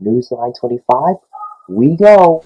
Newsline 25, we go.